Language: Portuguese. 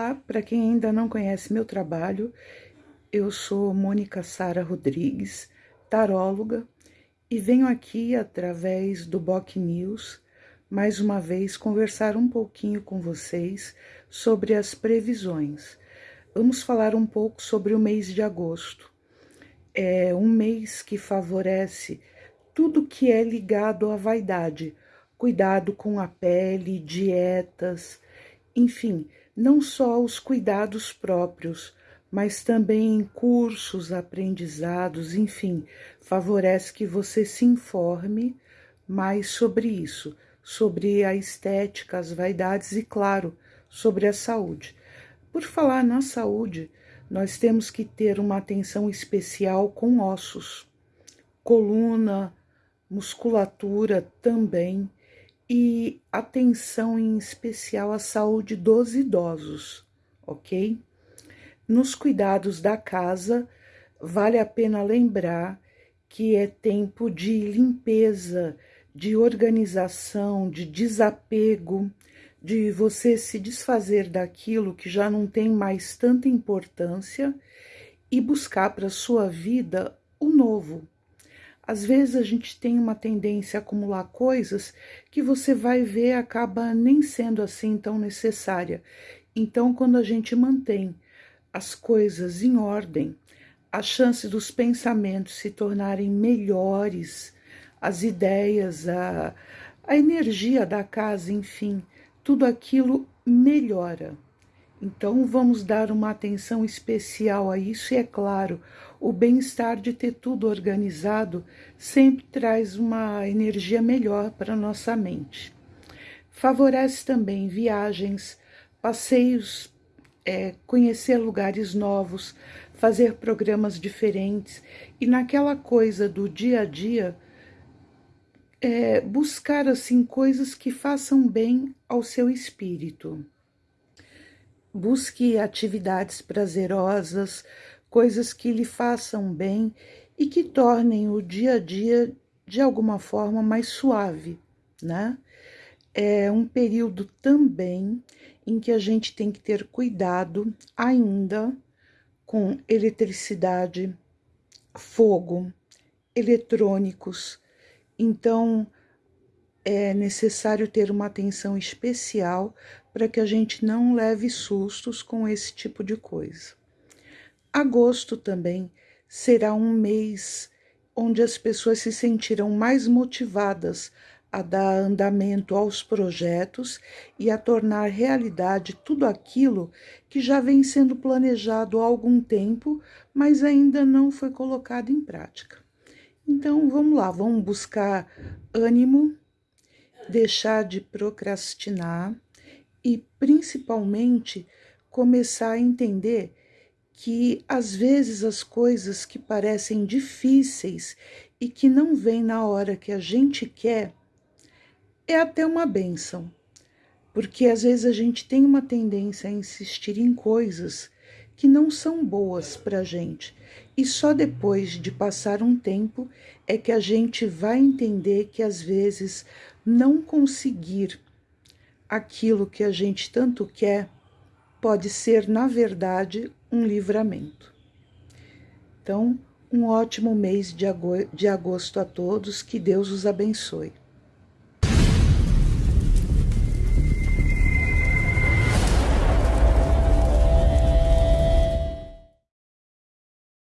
Olá, para quem ainda não conhece meu trabalho, eu sou Mônica Sara Rodrigues, taróloga, e venho aqui através do Boc News mais uma vez conversar um pouquinho com vocês sobre as previsões. Vamos falar um pouco sobre o mês de agosto. É um mês que favorece tudo que é ligado à vaidade, cuidado com a pele, dietas, enfim, não só os cuidados próprios, mas também cursos, aprendizados, enfim, favorece que você se informe mais sobre isso, sobre a estética, as vaidades e, claro, sobre a saúde. Por falar na saúde, nós temos que ter uma atenção especial com ossos, coluna, musculatura também e atenção em especial à saúde dos idosos, ok? Nos cuidados da casa, vale a pena lembrar que é tempo de limpeza, de organização, de desapego, de você se desfazer daquilo que já não tem mais tanta importância e buscar para sua vida o novo, às vezes a gente tem uma tendência a acumular coisas que você vai ver acaba nem sendo assim tão necessária. Então, quando a gente mantém as coisas em ordem, a chance dos pensamentos se tornarem melhores, as ideias, a, a energia da casa, enfim, tudo aquilo melhora. Então, vamos dar uma atenção especial a isso, e é claro, o bem-estar de ter tudo organizado sempre traz uma energia melhor para nossa mente. Favorece também viagens, passeios, é, conhecer lugares novos, fazer programas diferentes e naquela coisa do dia a dia. É, buscar assim coisas que façam bem ao seu espírito. Busque atividades prazerosas, coisas que lhe façam bem e que tornem o dia a dia de alguma forma mais suave, né? É um período também em que a gente tem que ter cuidado ainda com eletricidade, fogo, eletrônicos. Então, é necessário ter uma atenção especial para que a gente não leve sustos com esse tipo de coisa. Agosto também será um mês onde as pessoas se sentirão mais motivadas a dar andamento aos projetos e a tornar realidade tudo aquilo que já vem sendo planejado há algum tempo, mas ainda não foi colocado em prática. Então vamos lá, vamos buscar ânimo, deixar de procrastinar e principalmente começar a entender que às vezes as coisas que parecem difíceis e que não vêm na hora que a gente quer é até uma benção, porque às vezes a gente tem uma tendência a insistir em coisas que não são boas para a gente e só depois de passar um tempo é que a gente vai entender que às vezes não conseguir aquilo que a gente tanto quer pode ser, na verdade, um livramento. Então, um ótimo mês de agosto a todos, que Deus os abençoe.